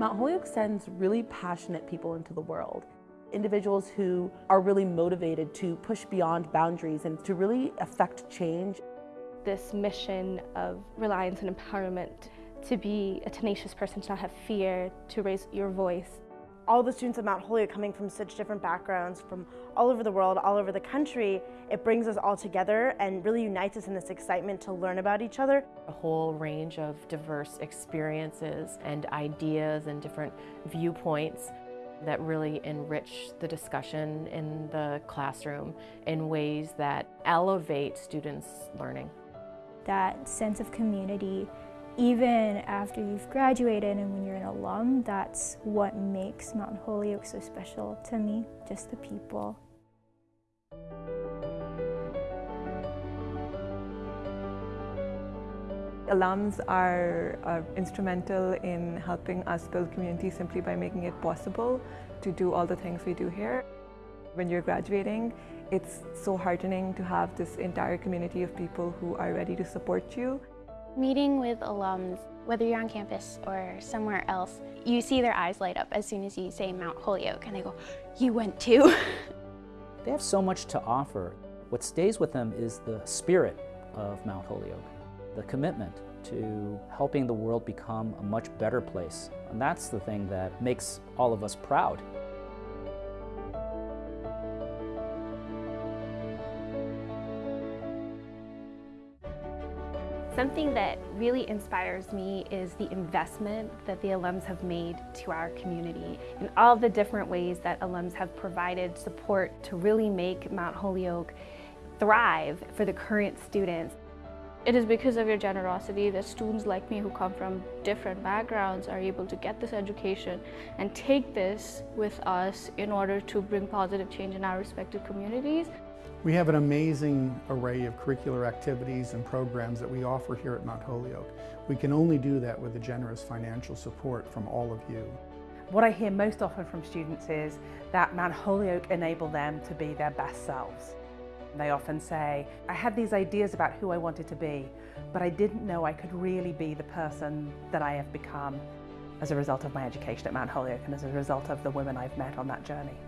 Mount Holyoke sends really passionate people into the world. Individuals who are really motivated to push beyond boundaries and to really affect change. This mission of reliance and empowerment to be a tenacious person, to not have fear, to raise your voice. All the students at Mount Holyoke coming from such different backgrounds, from all over the world, all over the country, it brings us all together and really unites us in this excitement to learn about each other. A whole range of diverse experiences and ideas and different viewpoints that really enrich the discussion in the classroom in ways that elevate students' learning. That sense of community even after you've graduated and when you're an alum, that's what makes Mount Holyoke so special to me, just the people. Alums are, are, instrumental in helping us build community simply by making it possible to do all the things we do here. When you're graduating, it's so heartening to have this entire community of people who are ready to support you. Meeting with alums, whether you're on campus or somewhere else, you see their eyes light up as soon as you say Mount Holyoke and they go, you went too? they have so much to offer. What stays with them is the spirit of Mount Holyoke, the commitment to helping the world become a much better place. And that's the thing that makes all of us proud. Something that really inspires me is the investment that the alums have made to our community and all the different ways that alums have provided support to really make Mount Holyoke thrive for the current students. It is because of your generosity that students like me who come from different backgrounds are able to get this education and take this with us in order to bring positive change in our respective communities. We have an amazing array of curricular activities and programs that we offer here at Mount Holyoke. We can only do that with the generous financial support from all of you. What I hear most often from students is that Mount Holyoke enabled them to be their best selves. They often say, I had these ideas about who I wanted to be, but I didn't know I could really be the person that I have become as a result of my education at Mount Holyoke and as a result of the women I've met on that journey.